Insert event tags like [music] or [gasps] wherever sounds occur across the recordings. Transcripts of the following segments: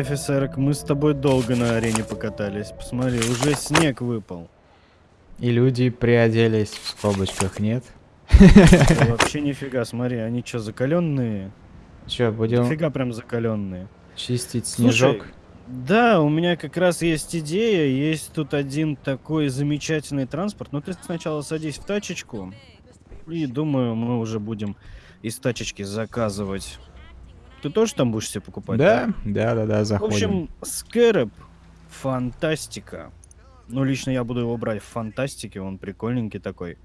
офицерок, мы с тобой долго на арене покатались. Посмотри, уже снег выпал. И люди приоделись в скобочках, нет? Да [laughs] Вообще нифига, смотри, они что, закаленные? Че, будем Нифига прям закаленные. чистить Слушай, снежок? Да, у меня как раз есть идея. Есть тут один такой замечательный транспорт. Но ты сначала садись в тачечку. И думаю, мы уже будем из тачечки заказывать. Ты тоже там будешь себе покупать? Да, да, да, да, В заходим. общем, Скэрэп фантастика. Ну, лично я буду его брать в фантастике, он прикольненький такой.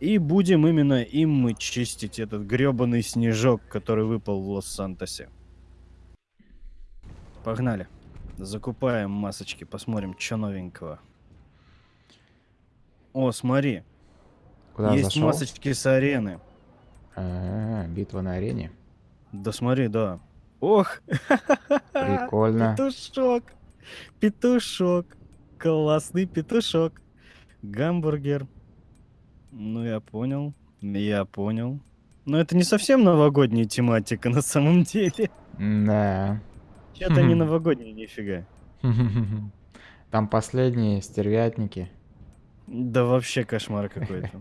И будем именно им мы чистить этот гребаный снежок, который выпал в Лос-Сантосе. Погнали. Закупаем масочки, посмотрим, что новенького. О, смотри, Куда есть зашел? масочки с арены. А, битва на арене. Да смотри, да. Ох, Прикольно. Петушок. Петушок. Классный петушок. Гамбургер. Ну, я понял. Я понял. Но это не совсем новогодняя тематика на самом деле. Да. Это не новогодняя нифига. [laughs] Там последние стервятники. Да вообще кошмар какой-то. [laughs]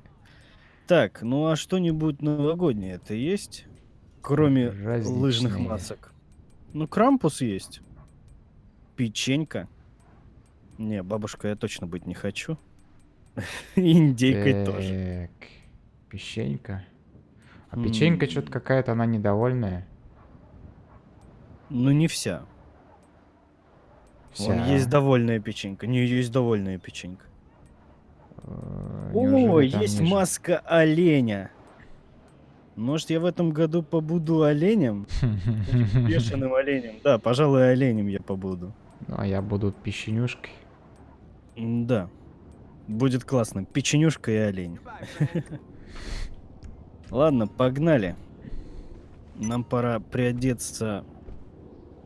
Так, ну а что-нибудь новогоднее это есть? Кроме лыжных Праздничные. масок. Ну, крампус есть. Печенька. Не, бабушка я точно быть не хочу. [laughs] Индейкой тоже. Печенька. А печенька что-то какая-то, она недовольная. Ну, не вся. Вон Вся. есть довольная печенька. Не, есть довольная печенька. Э, О, есть ниже? маска оленя. Может, я в этом году побуду оленем? [laughs] Бешеным оленем. Да, пожалуй, оленем я побуду. Ну, а я буду печенюшкой. Да. Будет классно. Печенюшка и олень. [laughs] Ладно, погнали. Нам пора приодеться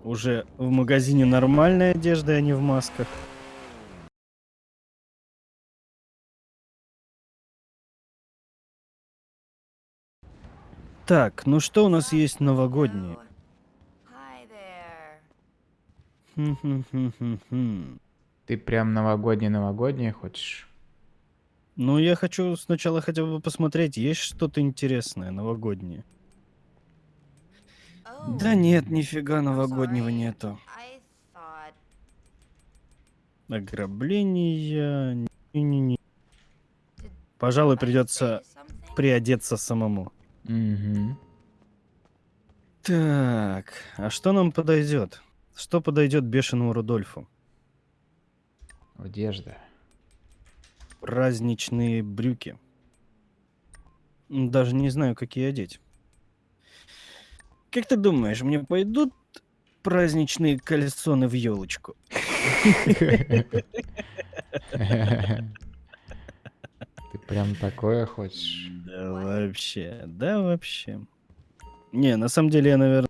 уже в магазине нормальной одежды, а не в масках. Так, ну что у нас есть новогоднее? Ты прям новогоднее-новогоднее хочешь? Ну, я хочу сначала хотя бы посмотреть, есть что-то интересное новогоднее. Да Oh, нет, нифига новогоднего нету. Thought. Ограбления. Не-не-не. Did Пожалуй, I придется приодеться самому. Угу. Так, а что нам подойдет? Что подойдет бешеному Рудольфу? Одежда. Праздничные брюки. Даже не знаю, какие одеть. Как ты думаешь, мне пойдут праздничные кальсоны в елочку? [laughs] [laughs] [laughs] Прям такое хочешь? Да вообще, да вообще. Не, на самом деле я, наверное...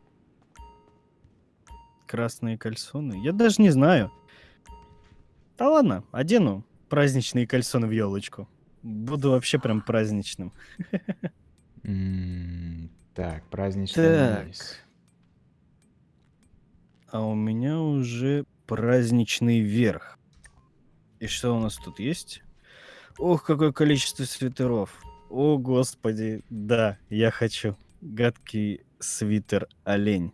Красные кальсоны? Я даже не знаю. Да ладно, одену праздничные кальсоны в елочку. Буду вообще прям праздничным. Так, праздничный Так. А у меня уже праздничный верх. И что у нас тут есть? Ох, какое количество свитеров. О, господи, да, я хочу. Гадкий свитер олень.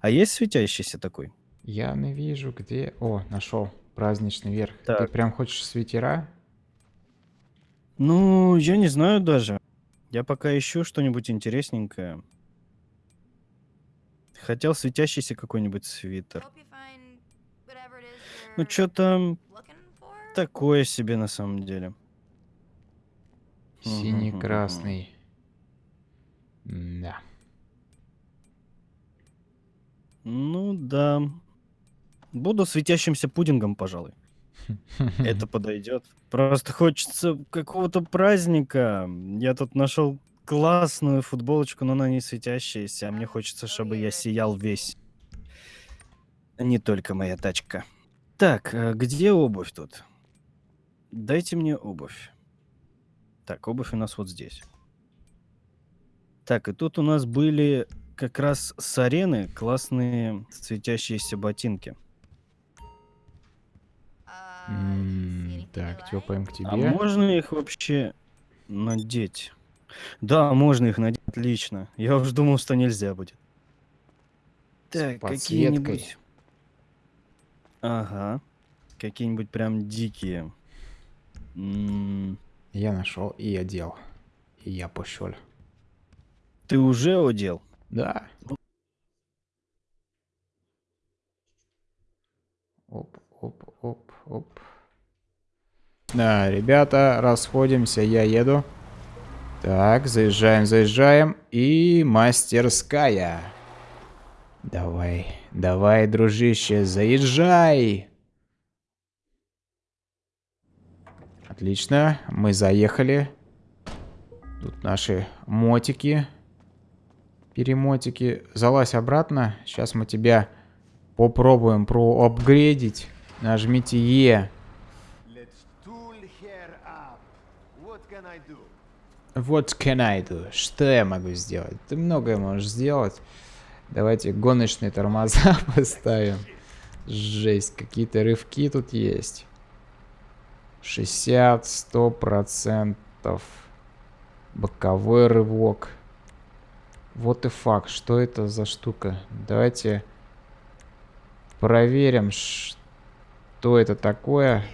А есть светящийся такой? Я не вижу, где... О, нашел. Праздничный верх. Ты Так. прям хочешь свитера? Ну, я не знаю даже. Я пока ищу что-нибудь интересненькое. Хотел светящийся какой-нибудь свитер. Ну, что-то looking for. такое себе на самом деле. Синий-красный. Да. Ну да. Буду светящимся пудингом, пожалуй. [laughs] Это подойдет. Просто хочется какого-то праздника. Я тут нашел классную футболочку, но она не светящаяся, а мне хочется, чтобы я сиял весь. Не только моя тачка. Так, а где обувь тут? Дайте мне обувь. Так, обувь у нас вот здесь. Так, и тут у нас были как раз с арены классные светящиеся ботинки. You Так, тёпаем к А тебе. можно их вообще надеть? Да, можно их надеть, отлично. Я уж думал, что нельзя будет. Так, какие-нибудь... Ага. Какие-нибудь прям дикие. М, Я нашел и одел. И я пошел. Ты уже одел? Да. Оп, оп, оп, оп. Да, ребята, расходимся, я еду. Так, заезжаем, заезжаем. И мастерская. Давай, давай, дружище, заезжай. Отлично, мы заехали. Тут наши мотики. Перемотики. Залазь обратно. Сейчас мы тебя попробуем проапгрейдить. Нажмите Е. What can I do? Что я могу сделать? Ты многое можешь сделать. Давайте гоночные тормоза [laughs] поставим. Жесть, какие-то рывки тут есть. 60, 100 процентов. Боковой рывок. Вот и факт. Что это за штука? Давайте проверим, что это такое.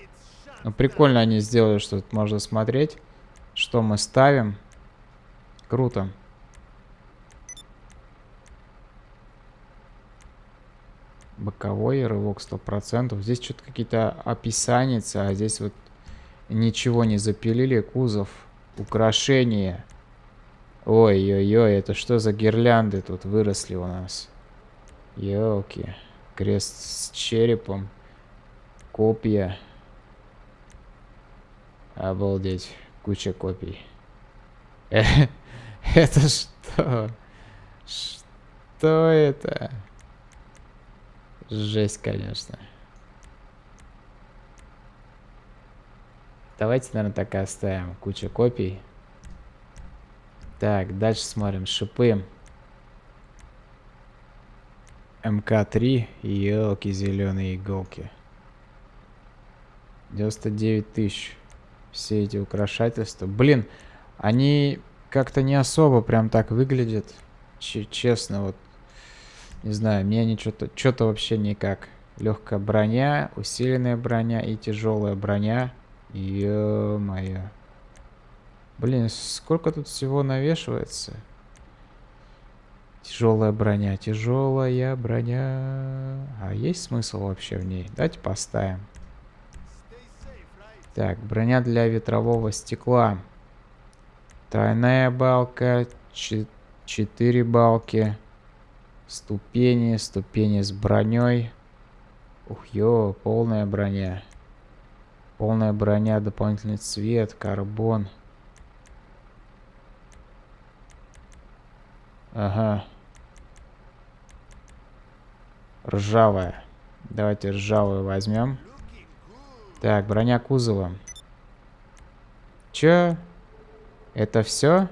Ну, прикольно они сделали, что тут можно смотреть, что мы ставим. Круто. Боковой рывок 100%. Здесь что-то какие-то описания, а здесь вот ничего не запилили. Кузов, украшения. Ой-ой-ой, это что за гирлянды тут выросли у нас? Ёлки. Крест с черепом. Копья. Обалдеть. Куча копий. Э, [laughs] Это что? Что это? Жесть, конечно. Давайте, наверное, так и оставим. Куча копий. Так, дальше смотрим. Шипы. МК-3. Елки, зеленые иголки. 99 тысяч. Все эти украшательства. Блин, они как-то не особо прям так выглядят. Че- честно, вот. Не знаю, мне они что-то что-то вообще никак. Легкая броня, усиленная броня и тяжелая броня. Ё-моё. Блин, сколько тут всего навешивается? Тяжелая броня, тяжелая броня. А есть смысл вообще в ней? Давайте поставим. Так, броня для ветрового стекла. Тройная балка, чет- четыре балки. Ступени, ступени с броней. Ух, ё, полная броня. Полная броня, дополнительный цвет, карбон. Ага. Ржавая. Давайте ржавую возьмем. Так, броня кузова. Чё? Это все?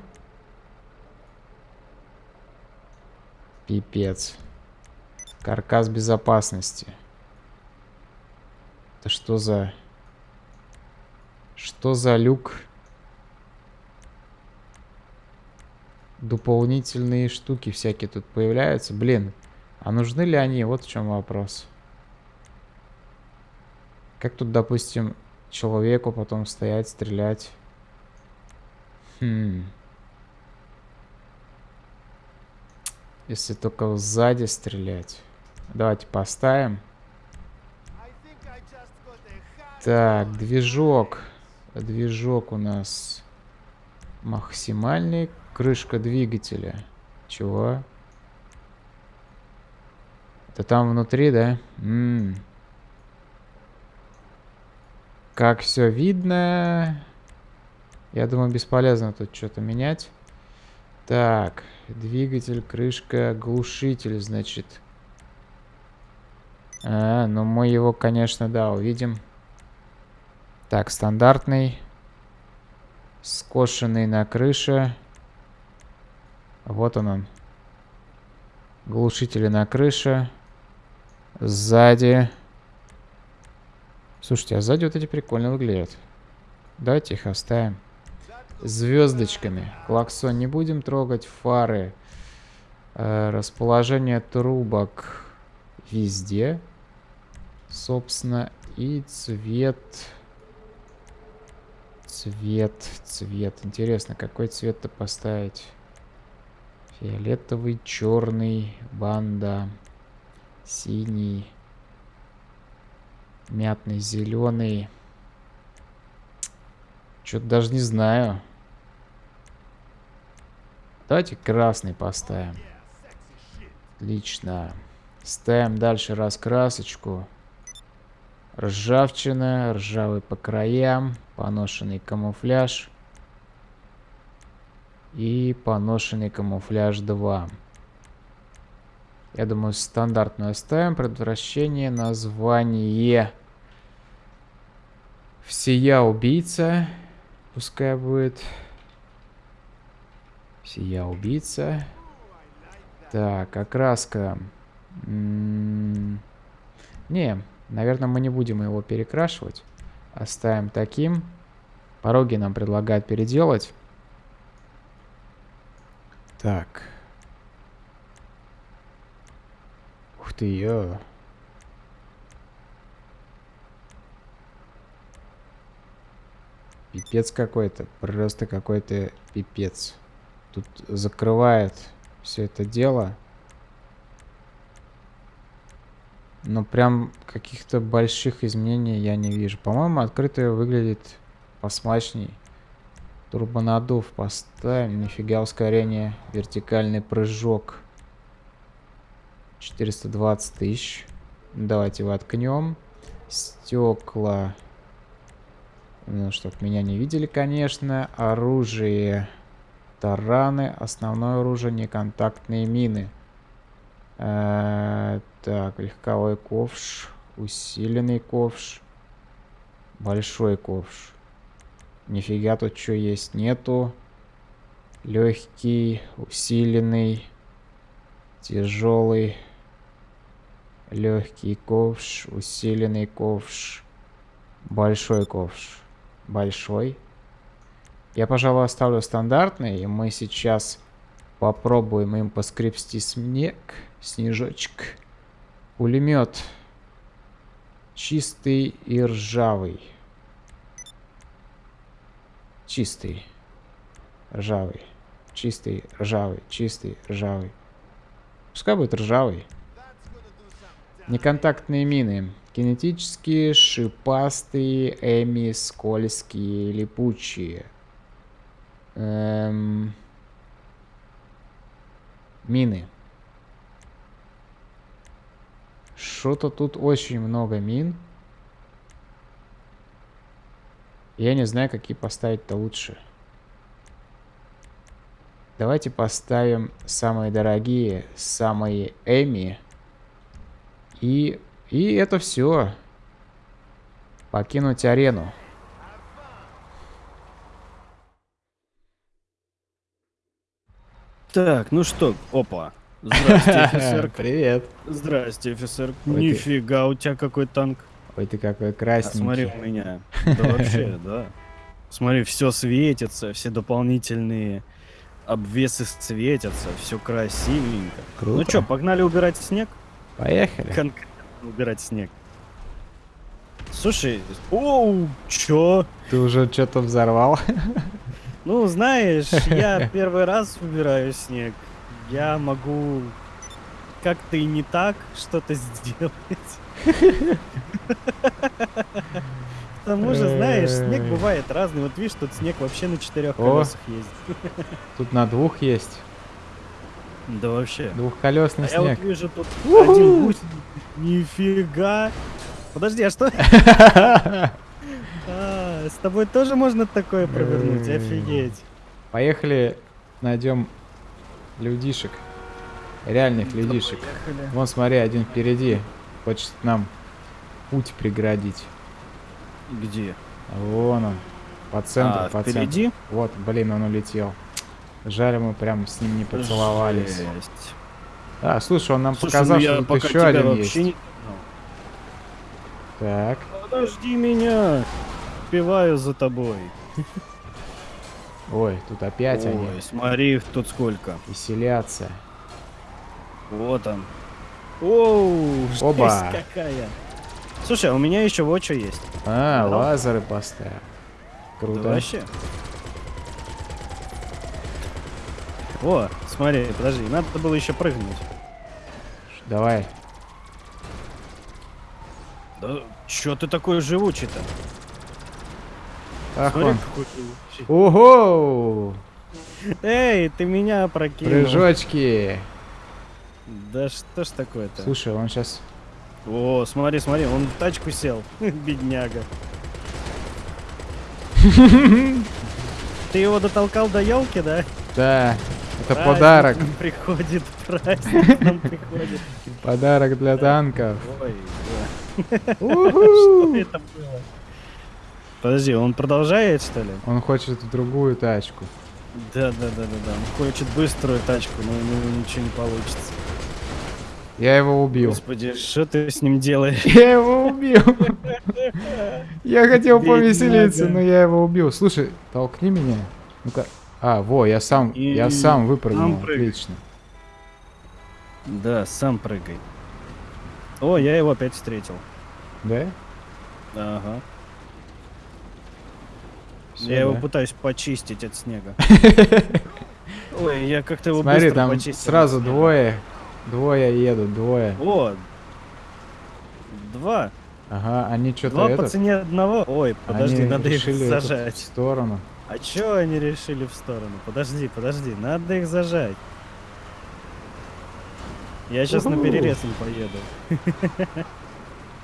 Пипец. Каркас безопасности. Это что за... Что за люк? Дополнительные штуки всякие тут появляются. Блин, а нужны ли они? Вот в чем вопрос. Как тут, допустим, человеку потом стоять, стрелять? Хм. Если только сзади стрелять. Давайте поставим. Так, движок. Движок у нас максимальный. Крышка двигателя. Чего? Это там внутри, да? М. Как все видно. Я думаю, бесполезно тут что-то менять. Так, двигатель, крышка, глушитель, значит. А, ну мы его, конечно, да, увидим. Так, стандартный. Скошенный на крыше. Вот он он. Глушители на крыше. Сзади. Слушайте, а сзади вот эти прикольно выглядят. Давайте их оставим. Звездочками. Клаксон не будем трогать. Фары. Э, расположение трубок везде. Собственно, и цвет... Цвет, цвет. Интересно, какой цвет-то поставить? Фиолетовый, черный, банда, синий, мятный, зеленый. Что-то даже не знаю. Давайте красный поставим. Отлично. Ставим дальше раскрасочку. Ржавчина, ржавый по краям, поношенный камуфляж. И поношенный камуфляж 2. Я думаю, стандартную оставим. Предотвращение, название. Всея убийца. Пускай будет. Всея убийца. Так, окраска. М -м не, наверное, мы не будем его перекрашивать. Оставим таким. Пороги нам предлагают переделать. Так. Ух ты, ё. Пипец какой-то. Просто какой-то пипец. Тут закрывает все это дело. Но прям каких-то больших изменений я не вижу. По-моему, открытое выглядит посмачней. Турбонадув поставим. Нифига ускорение. Вертикальный прыжок. 420 тысяч. Давайте воткнем. Стекла. Ну, чтоб меня не видели, конечно. Оружие. Тараны. Основное оружие. Неконтактные мины. Э так, легковой ковш. Усиленный ковш. Большой ковш. Нифига тут что есть нету. Легкий, усиленный, тяжелый, легкий ковш, усиленный ковш, большой ковш. Большой. Я, пожалуй, оставлю стандартный, и мы сейчас попробуем им поскребсти снег, снежочек. Пулемет. Чистый и ржавый. Чистый. Ржавый. Чистый, ржавый, чистый, ржавый. Пускай будет ржавый. Неконтактные мины. Кинетические, шипастые, эми, скользкие, липучие. Эм... Мины. Что-то тут очень много мин. Я не знаю, какие поставить-то лучше. Давайте поставим самые дорогие, самые Эми. И, и это все. Покинуть арену. Так, ну что, опа. Здрасте, [laughs] офицер. Привет. Здрасте, офицер. Ой, ты- Нифига, у тебя какой танк. Ой, ты какой А красненький. смотри у меня. Да вообще, да. Смотри, все светится, все дополнительные обвесы светятся, все красивенько. Круто. Ну что, погнали убирать снег? Поехали. Конкретно убирать снег. Слушай, оу, чё? Ты уже что-то взорвал? Ну, знаешь, я [laughs] первый раз убираю снег. Я могу как-то и не так что-то сделать. К тому же, знаешь, снег бывает разный. Вот видишь, тут снег вообще на четырех колесах ездит. Тут на двух есть. Да вообще. Двухколесный А я вот снег. вижу тут один гусь. Нифига. Подожди, а что? [laughs] А, с тобой тоже можно такое провернуть? Офигеть. Поехали, найдем людишек. Реальных людишек. Поехали. Вон, смотри, один впереди. Хочет нам путь преградить. Где? Вон он. По центру, А, по центру. впереди? Вот, блин, он улетел. Жаль, мы прям с ним не поцеловались. Жесть. А, слушай, он нам Слушай, показал, ну что тут пока еще один есть. не... Так. Подожди меня! Успеваю за тобой. [laughs] Ой, тут опять они Ой, смотри, тут сколько. веселятся. Вот он. Оу, Оба. какая. Слушай, а у меня еще вот что есть. А, Да. лазеры поставил. Да Круто. вообще. О, смотри, подожди, надо было еще прыгнуть. Давай. Да чё ты такой живучий-то? Ах Смотри, он. какой. Ого! Эй, ты меня прокинул. Прыжочки. Да что ж такое-то? Слушай, он сейчас... О, смотри, смотри, он в тачку сел. [laughs] Бедняга. Ты его дотолкал до елки, да? Да, это Праздник подарок. нам [laughs] Приходит, праздник [laughs] нам приходит. Подарок для танков. Ой, да. Что это было? Подожди, он продолжает, что ли? Он хочет другую тачку. Да, да, да, да, да. Он хочет быструю тачку, но у него ничего не получится. Я его убил. Господи, что ты с ним делаешь? [laughs] Я его убил. Я хотел повеселиться, но я его убил. Слушай, толкни меня. Ну-ка. А, во, я сам, я сам выпрыгнул. Отлично. Да, сам прыгай. О, я его опять встретил. Да? Ага. Всё, я его да? пытаюсь почистить от снега. [laughs] Ой, я как-то его Смотри, быстро там почистил сразу двое. Двое едут, двое. О, два. Ага, они что-то Два по этот... цене одного. Ой, подожди, они надо их этот в зажать. сторону. А чё они решили в сторону? Подожди, подожди, надо их зажать. Я сейчас на перерез им поеду.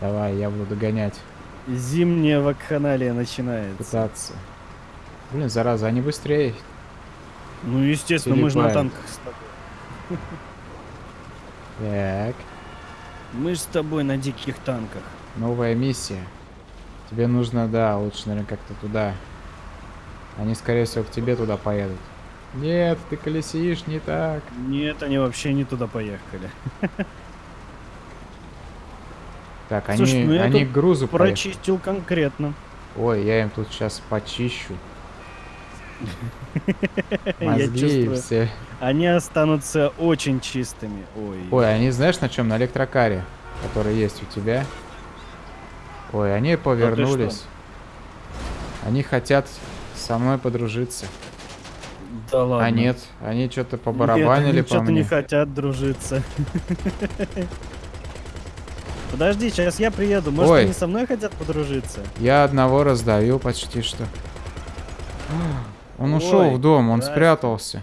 Давай, я буду догонять, Зимняя вакханалия начинается. пытаться. Блин, зараза, они быстрее. Ну, естественно, мы же на Перепаем. танках с тобой. [laughs] Так, Мы же с тобой на диких танках. новая миссия. Тебе нужно, да, лучше, наверное, как-то туда. Они, скорее всего, к тебе туда поедут. Нет, ты колесишь не так. Нет, они вообще не туда поехали. [laughs] Так, они, Слушай, ну я они к грузу поехали. Прочистил конкретно. Ой, я им тут сейчас почищу. [laughs] Мозги и все. Они останутся очень чистыми. Ой. Ой, они знаешь на чем? На электрокаре, который есть у тебя. Ой, они повернулись. Они хотят со мной подружиться. да ладно. А нет, они что-то Нет, побарабанили они по что-то мне. не хотят дружиться. Подожди, сейчас я приеду. Может, Ой. они со мной хотят подружиться? Я одного раздавил почти что. Он ушел Ой, в дом, он здрасте. спрятался.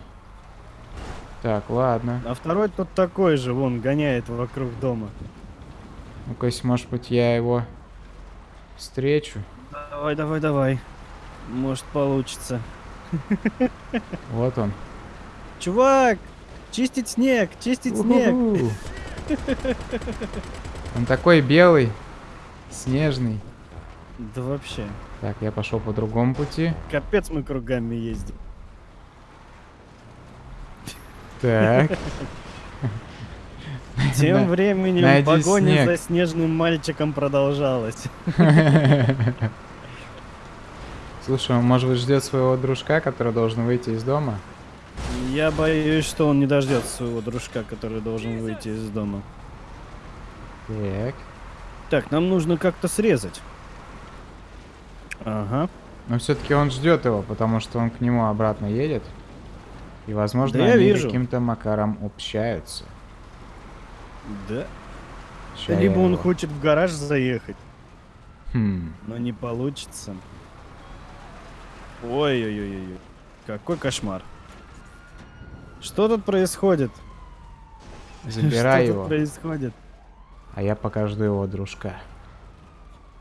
Так, ладно. А второй тут такой же, вон, гоняет вокруг дома. Ну-ка, если, может быть, я его встречу. Давай, давай, давай. Может, получится. [laughs] Вот он. Чувак! Чистить снег! Чистить снег! [laughs] Он такой белый, снежный. Да вообще. Так, я пошел по другому пути. Капец мы кругами ездим. Так. Тем временем найди погоня снег. за снежным мальчиком продолжалась. [laughs] Слушай, он, может быть, ждет своего дружка, который должен выйти из дома? Я боюсь, что он не дождется своего дружка, который должен выйти из дома. Так. Так, нам нужно как-то срезать. Ага. Но все-таки он ждет его, потому что он к нему обратно едет. И, возможно, Да они каким-то макаром общаются. Да. Я Либо он его- хочет в гараж заехать, Хм. но не получится. Ой-ой-ой-ой. Какой кошмар. Что тут происходит? Забирай Что его, тут происходит? а я пока жду его дружка.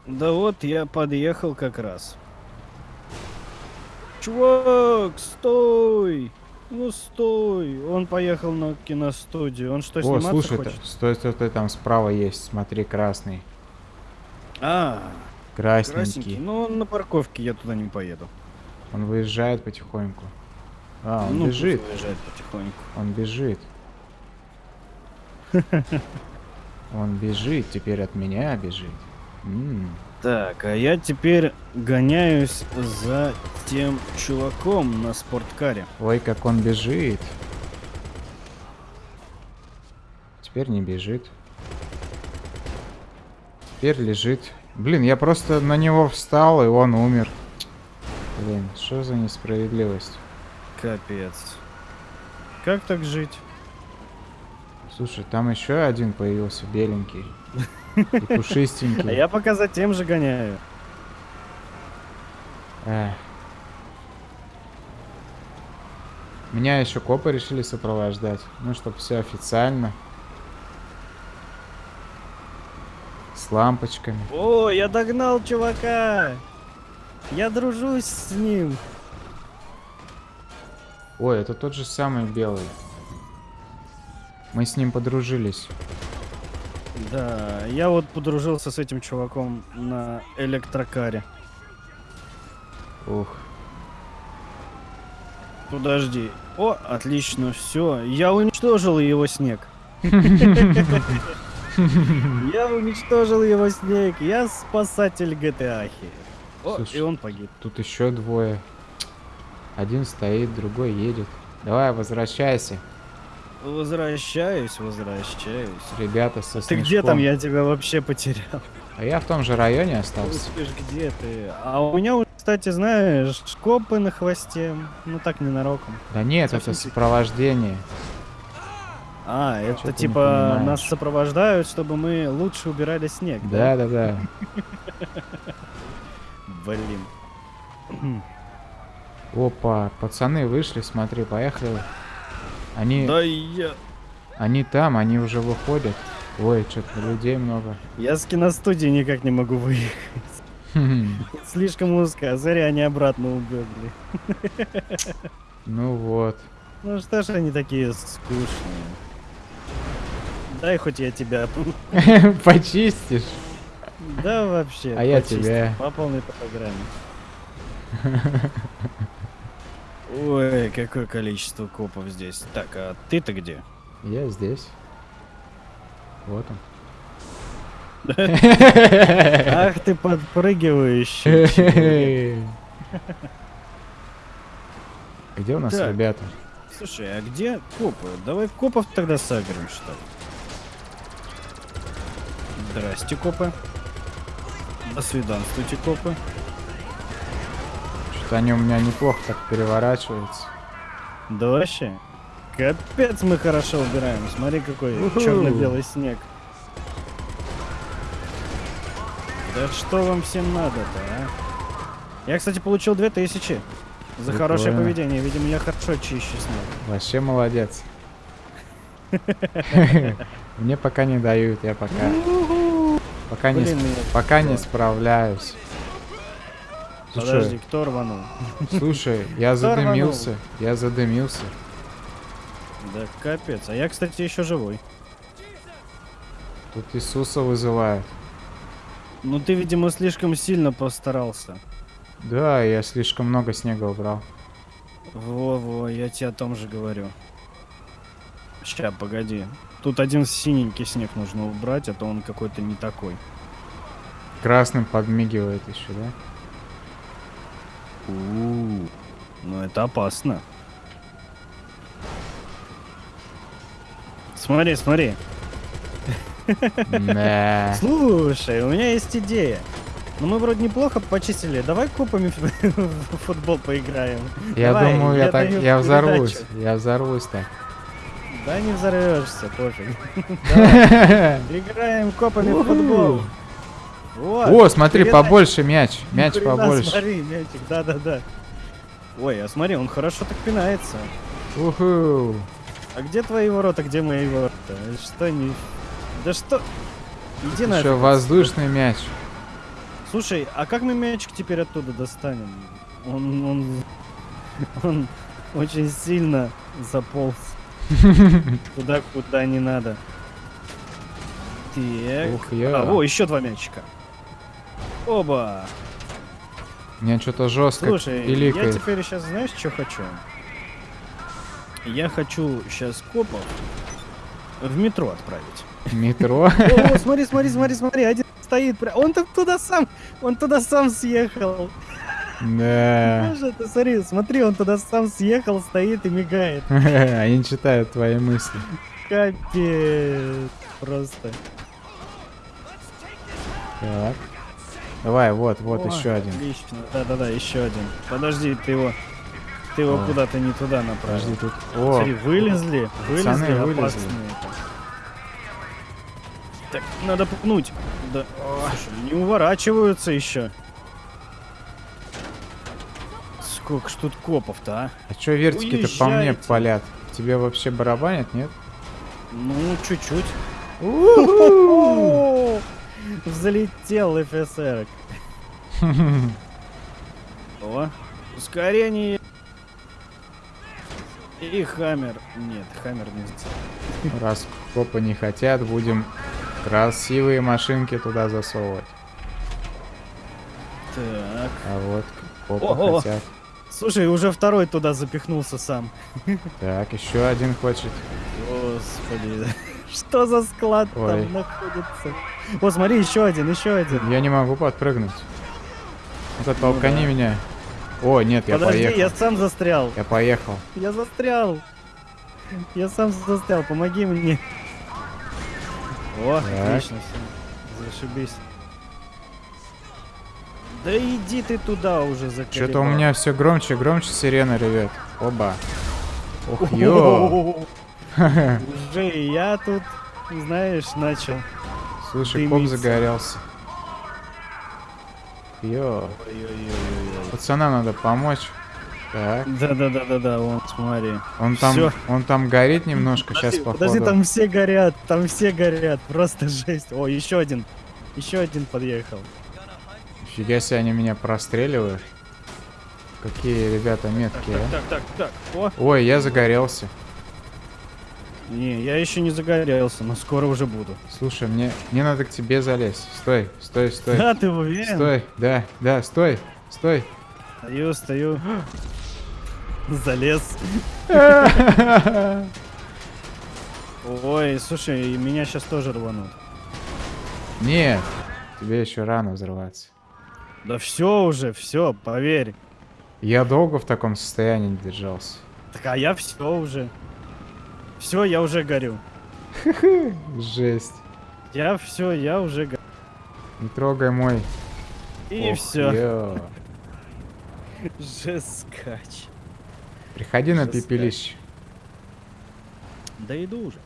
Да вот, я подъехал как раз. Чувак, стой! Ну стой! Он поехал на киностудию. Он что, О, сниматься слушай, хочет? стой, стой, стой, там справа есть, смотри, красный. А, Красненький. красненький. Ну, он на парковке, я туда не поеду. Он выезжает потихоньку. А, он ну, бежит, пусть уезжает потихоньку. он бежит. [laughs] Он бежит, теперь от меня бежит. Так, а я теперь гоняюсь за тем чуваком на спорткаре. Ой, как он бежит. Теперь не бежит. Теперь лежит. Блин, я просто на него встал, и он умер. Блин, что за несправедливость? Капец. Как так жить? Слушай, там еще один появился, беленький. [laughs] И А пушистенький. я пока за тем же гоняю. Эх. Меня еще копы решили сопровождать. Ну, чтобы все официально. С лампочками. О, я догнал чувака! Я дружусь с ним. Ой, это тот же самый белый. Мы с ним подружились. Да, я вот подружился с этим чуваком на электрокаре. Ух. Подожди. О, отлично, все. Я уничтожил его снег. Я уничтожил его снег. Я спасатель GTA. О, и он погиб. Тут еще двое. Один стоит, другой едет. Давай, возвращайся. Возвращаюсь, возвращаюсь. Ребята со Ты где там? Я тебя вообще потерял. А я в том же районе остался. Слышь, где ты? А у меня, кстати, знаешь, копы на хвосте. Ну так ненароком. Да нет, Совсем это сопровождение. А, чё это ты не типа нас сопровождают, чтобы мы лучше убирали снег. Да, да, да. Блин. Опа, пацаны вышли, смотри, поехали. Они, Да я... они там, они уже выходят. Ой, что-то людей много. Я с киностудии никак не могу выехать. Хм, [laughs] Слишком узко, зря они обратно убегли. [laughs] Ну вот. Ну что ж они такие скучные. Дай хоть я тебя... [laughs] Почистишь. Да вообще. А я тебя. По полной программе. Ой, какое количество копов здесь. Так, а ты-то где? Я здесь. Вот он. Ах ты подпрыгивающий. Где у нас Так. ребята? Слушай, а где копы? Давай копов тогда сагрим, что ли? Здрасте, копы. До свиданствуйте, копы. Они у меня неплохо так переворачиваются. Да вообще. Капец мы хорошо убираем. Смотри, какой черно-белый снег. Да что вам всем надо-то, а? Я, кстати, получил 2000 за хорошее Прикольно. поведение. Видимо, я хорошо чищу снег. Вообще молодец. [laughs] Мне пока не дают, я пока... Пока не, пока не да. Справляюсь. Подожди, Слушай, кто рванул? слушай, я Кто рванул? задымился, я задымился. Да капец. А я, кстати, еще живой. Тут Иисуса вызывают. Ну ты, видимо, слишком сильно постарался. Да, я слишком много снега убрал. Во-во, я тебе о том же говорю. Ща, погоди. Тут один синенький снег нужно убрать, а то он какой-то не такой. Красным подмигивает еще, да? У Ну это опасно. Смотри, смотри. [laughs] Слушай, у меня есть идея. Ну мы вроде неплохо почистили. Давай копами [laughs] в футбол поиграем. Я Давай, думаю, я я так, я взорвусь, передачу. я взорвусь так. Да не взорвешься, пофиг. [laughs] Играем копами в футбол. Вот. О, смотри, передай. побольше мяч, мяч хрена, побольше. Смотри, мячик, да-да-да. Ой, а смотри, он хорошо так пинается. Уху. А где твои ворота, где мои ворота? Что не... Да что? Иди Еще нафиг. воздушный мяч. Слушай, а как мы мячик теперь оттуда достанем? Он, он, он очень сильно заполз [laughs] туда, куда не надо. Так. Ух, я. А, о, еще два мячика. Оба. Мне что-то жестко Слушай, я пиликает. теперь сейчас знаешь, что хочу? Я хочу сейчас копов в метро отправить. Метро. [laughs] О, смотри, смотри, смотри, смотри, один стоит. Он там туда сам, он туда сам съехал. Да. Ты смотри, смотри, он туда сам съехал, стоит и мигает. [laughs] Они читают твои мысли. Капец. Просто. Так. Давай, вот, вот О, еще один. Отлично. Да-да-да, еще один. Подожди, ты его... Ты его куда-то не туда направил. Подожди, тут... О, Смотри, вылезли, вылезли, вылезли. опасные. Так, надо пнуть. Да. Слушай, не уворачиваются еще. Сколько ж тут копов-то, а? а чё вертики-то по мне палят? Тебе вообще барабанят, нет? Ну, чуть-чуть. О, Взлетел ФСР. [laughs] О, ускорение. И Хаммер. Нет, Хаммер не. Раз копы не хотят, будем красивые машинки туда засовывать. Так. А вот копы Ого. хотят. Слушай, уже второй туда запихнулся сам. Так, еще один хочет. Господи, что за склад Ой. там находится? О, смотри, еще один, еще один. Я не могу подпрыгнуть. Ну-ка, толкани да. меня. О, нет, я Подожди, поехал. я сам застрял. Я поехал. Я застрял. Я сам застрял, помоги мне. О, Так. отлично. Зашибись. Да иди ты туда уже заколебал. Что-то у меня все громче, громче сирена ревет. Оба. Ох, ё. [laughs] [laughs] Уже и я тут, знаешь, начал. Слушай, коп Дымится. загорелся. Ё. Ой-ой-ой-ой. Пацанам надо помочь. Так. Да-да-да-да-да, вон, смотри. Он там, Всё. он там горит немножко, сейчас Подожди, походу. подожди, там все горят, там все горят, просто [laughs] жесть. О, еще один, еще один подъехал. Фига себе, они меня простреливают. Какие ребята меткие, а. Так, так, так, о. Ой, я загорелся. Не, я еще не загорелся, но скоро уже буду. Слушай, мне, мне надо к тебе залезть. Стой, стой, стой. Да, ты уверен? Стой, да, да, стой, стой. Стою, стою. [gasps] Залез. [laughs] Ой, слушай, меня сейчас тоже рванут. Нет, тебе еще рано взрываться. Да все уже, все, поверь. Я долго в таком состоянии держался. Так а я все уже. Все, я уже горю. Жесть. Я все, я уже горю. Не трогай мой. И Ох, все. [laughs] Жескач. Приходи на Жескач. пепелище. Да иду уже.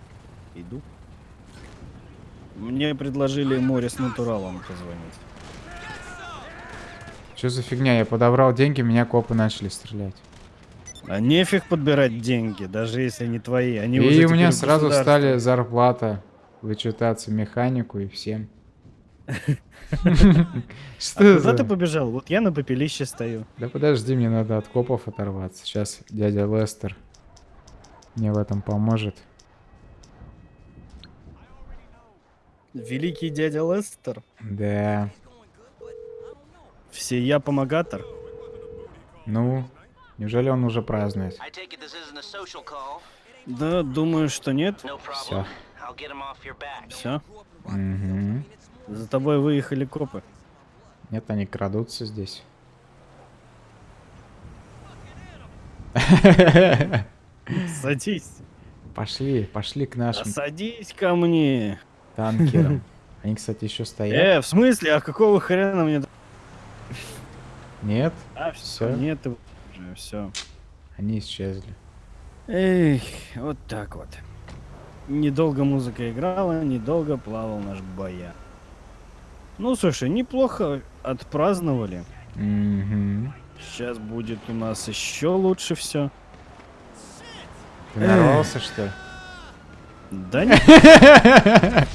Иду. Мне предложили море с натуралом позвонить. Что за фигня? Я подобрал деньги, меня копы начали стрелять. А нефиг подбирать деньги, даже если они твои. Они уже и у теперь меня сразу стали зарплата вычитаться механику и всем. [laughs] А Что куда за... ты побежал? Вот я на попелище стою. Да подожди, мне надо от копов оторваться. Сейчас дядя Лестер мне в этом поможет. Великий дядя Лестер. Да. Все я помогатор. Ну, неужели он уже празднует? Да, думаю, что нет. Back. Все. Мгм. За тобой выехали копы. Нет, они крадутся здесь. Садись. Пошли, пошли к нашим садись ко мне. танкерам. [laughs] Они, кстати, еще стоят. Э, в смысле? А какого хрена мне... Нет, А, все. Нет уже, все. они исчезли. Эх, вот так вот. Недолго музыка играла, недолго плавал наш боя. Ну, слушай, неплохо отпраздновали. Мгм. Сейчас будет у нас еще лучше все. Ты нарвался, что ли? Да [laughs] нет.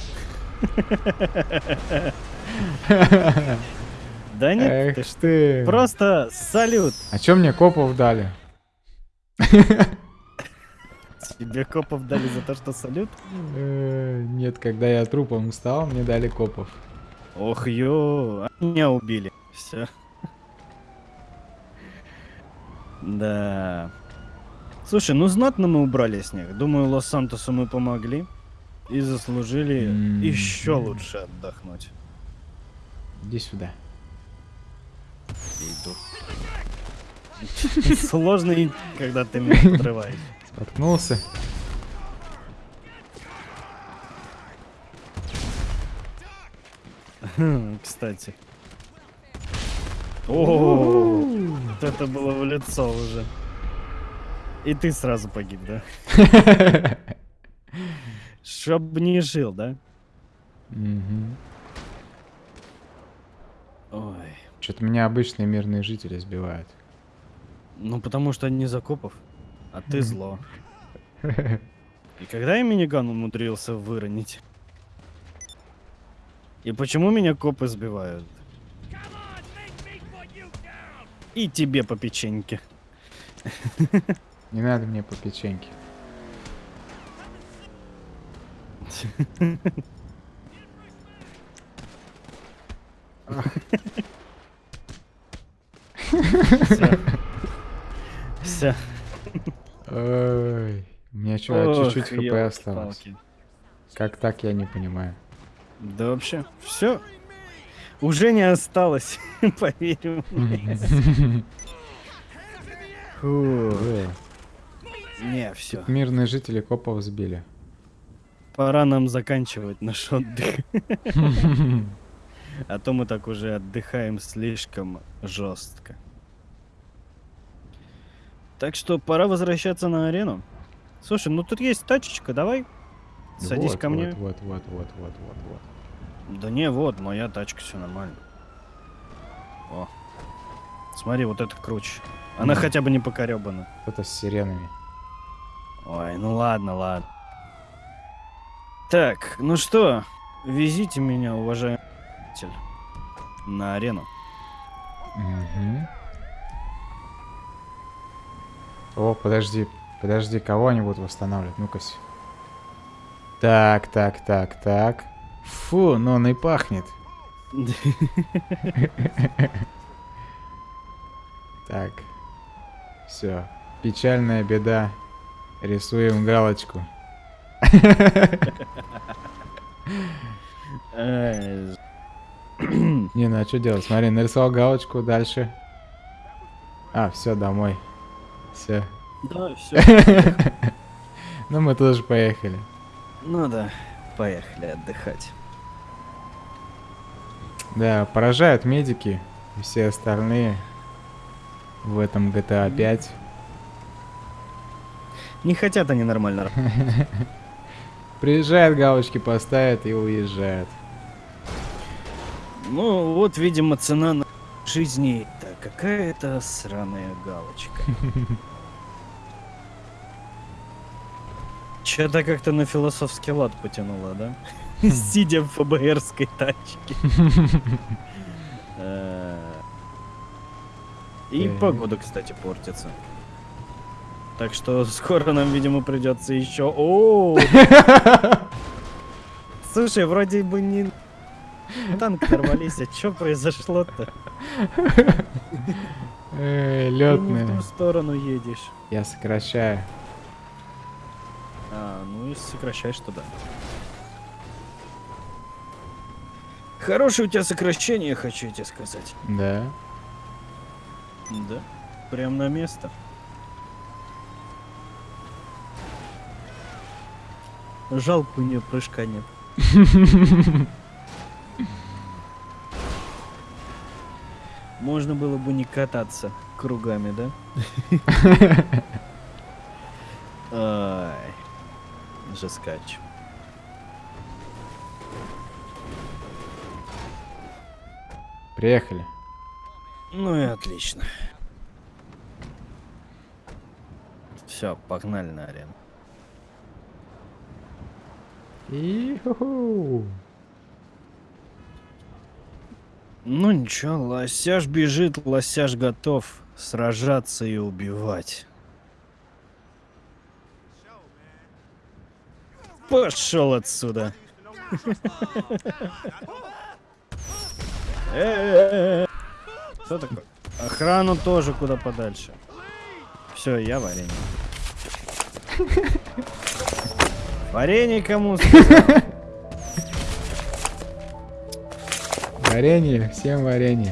[laughs] [laughs] Да нет, Эх ты ты. просто салют. А чё мне копов дали? Тебе копов дали за то, что салют? Э, Нет, когда я трупом стал, мне дали копов. Ох, ё, а меня убили. Все. Да. Слушай, ну знатно мы убрали снег. Думаю, Лос-Сантосу мы помогли. и заслужили еще лучше отдохнуть. Иди сюда. [laughs] И- когда ты меня подрываешь. Споткнулся. [laughs] Кстати. О, вот это было в лицо уже. И ты сразу погиб, да? [laughs] Чтоб не жил, да? Ой. Что-то меня обычные мирные жители сбивают. Ну, потому что они закопов, а ты зло. [laughs] И когда я миниган умудрился выронить? И почему меня копы сбивают? И тебе по печеньке. [laughs] Не надо мне по печеньке. [laughs] Все. Ой, у меня что, чуть-чуть хп осталось. Как так, я не понимаю. Да вообще, все. Уже не осталось, [laughs] поверь. [laughs] Ой, Не, все. Мирные жители копов сбили. Пора нам заканчивать наш отдых. [laughs] А то мы так уже отдыхаем слишком жестко. Так что пора возвращаться на арену. Слушай, ну тут есть тачечка, давай. Садись Вот, ко мне. Вот, вот, вот, вот, вот, вот. Да не, вот, моя тачка, все нормально. О. Смотри, вот это круче. Она Мгм. хотя бы не покоребана. Это с сиренами. Ой, ну ладно, ладно. Так, ну что, везите меня, уважаемый на арену. Мгм. О, подожди, подожди, кого они будут восстанавливать? Ну-ка. Так, так, так, так. Фу, ну он и пахнет. [laughs] Так. Все. Печальная беда. Рисуем галочку. [laughs] Не, ну а что делать? Смотри, нарисовал галочку, дальше. А, все, домой. Все. Да, все. [laughs] Ну мы тоже поехали. Ну да, поехали отдыхать. Да, поражают медики и все остальные в этом GTA 5. Не хотят они нормально. [laughs] Приезжают, галочки поставят и уезжают. Ну, вот, видимо, цена на жизни. Какая-то сраная галочка. [laughs] Че-то как-то на философский лад потянуло, да? [laughs] Сидя в ФБРской тачке. [laughs] Э, И погода, кстати, портится. Так что скоро нам, видимо, придется еще. О! Слушай, вроде бы не танк ворвались, а что произошло-то? Эй, Ты не в летные. ту сторону едешь. Я сокращаю. А, ну и сокращаешь туда. Хорошее у тебя сокращение, хочу тебе сказать. Да. Да, прям на место. Жалко у нее прыжка нет. [laughs] Можно было бы не кататься кругами, да? [laughs] Жескач. Приехали. Ну и отлично. Все, погнали на арену. И-ху-ху. Ну ничего, лосяж бежит, лосяж готов сражаться и убивать. Пошел отсюда. Э-э-э. [laughs] Что такое? Охрану тоже куда подальше. Все, я варенье. [laughs] Варенье кому сказал? Варенье, всем варенье.